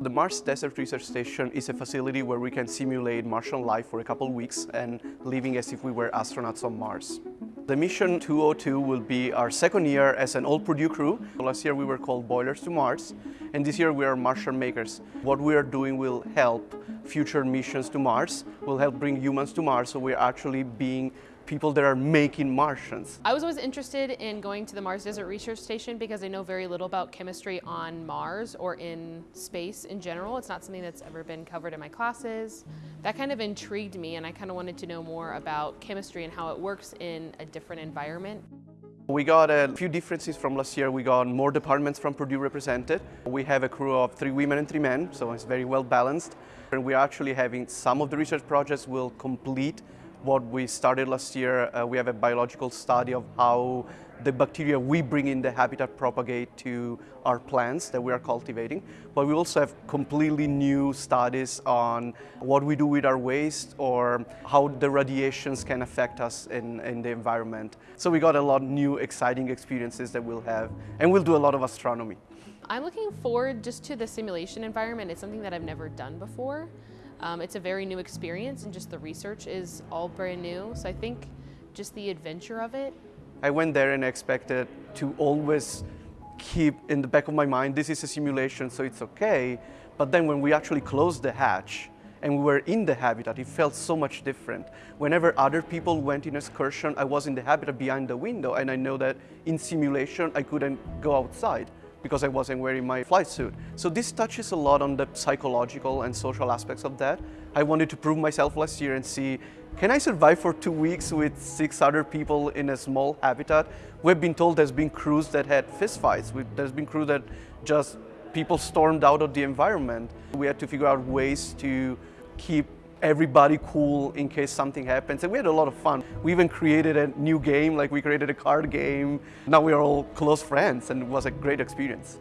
The Mars Desert Research Station is a facility where we can simulate Martian life for a couple weeks and living as if we were astronauts on Mars. The mission 202 will be our second year as an all Purdue crew. Last year we were called Boilers to Mars and this year we are Martian makers. What we are doing will help future missions to Mars, will help bring humans to Mars so we're actually being people that are making Martians. I was always interested in going to the Mars Desert Research Station because I know very little about chemistry on Mars or in space in general. It's not something that's ever been covered in my classes. That kind of intrigued me and I kind of wanted to know more about chemistry and how it works in a different environment. We got a few differences from last year. We got more departments from Purdue represented. We have a crew of three women and three men, so it's very well balanced. And we're actually having some of the research projects will complete what we started last year. Uh, we have a biological study of how the bacteria we bring in the habitat propagate to our plants that we are cultivating. But we also have completely new studies on what we do with our waste or how the radiations can affect us in, in the environment. So we got a lot of new exciting experiences that we'll have and we'll do a lot of astronomy. I'm looking forward just to the simulation environment. It's something that I've never done before. Um, it's a very new experience and just the research is all brand new. So I think just the adventure of it. I went there and expected to always keep in the back of my mind, this is a simulation, so it's okay. But then when we actually closed the hatch and we were in the habitat, it felt so much different. Whenever other people went in excursion, I was in the habitat behind the window and I know that in simulation, I couldn't go outside because I wasn't wearing my flight suit. So this touches a lot on the psychological and social aspects of that. I wanted to prove myself last year and see, can I survive for two weeks with six other people in a small habitat? We've been told there's been crews that had fistfights. There's been crews that just people stormed out of the environment. We had to figure out ways to keep everybody cool in case something happens. And we had a lot of fun. We even created a new game, like we created a card game. Now we are all close friends and it was a great experience.